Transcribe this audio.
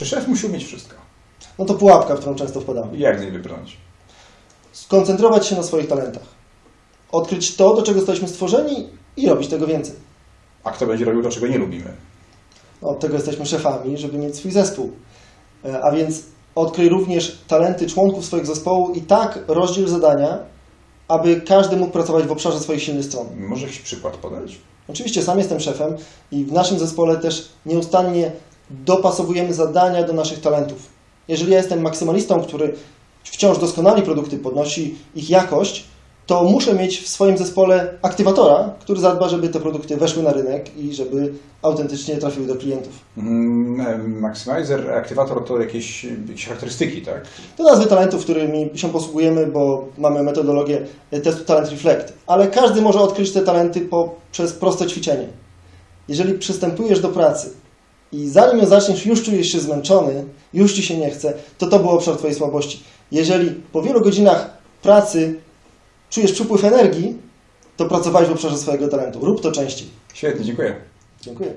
Czy szef musi umieć wszystko? No to pułapka, w którą często wpadamy. Jak z niej wybrnąć? Skoncentrować się na swoich talentach. Odkryć to, do czego zostaliśmy stworzeni i robić tego więcej. A kto będzie robił to, czego nie lubimy? No, od tego jesteśmy szefami, żeby mieć swój zespół. E, A więc odkryj również talenty członków swojego zespołu i tak rozdziel zadania, aby każdy mógł pracować w obszarze swoich silnych stron. Może jakiś przykład podać? Oczywiście sam jestem szefem i w naszym zespole też nieustannie dopasowujemy zadania do naszych talentów. Jeżeli ja jestem maksymalistą, który wciąż doskonali produkty, podnosi ich jakość, to muszę mieć w swoim zespole aktywatora, który zadba, żeby te produkty weszły na rynek i żeby autentycznie trafiły do klientów. Mm, Maximizer, aktywator to jakieś, jakieś charakterystyki, tak? To nazwy talentów, którymi się posługujemy, bo mamy metodologię testu Talent Reflect, ale każdy może odkryć te talenty poprzez proste ćwiczenie. Jeżeli przystępujesz do pracy i zanim ją zaczniesz, już czujesz się zmęczony, już ci się nie chce, to to był obszar Twojej słabości. Jeżeli po wielu godzinach pracy czujesz przypływ energii, to pracowałeś w obszarze swojego talentu. Rób to częściej. Świetnie, dziękuję. Dziękuję.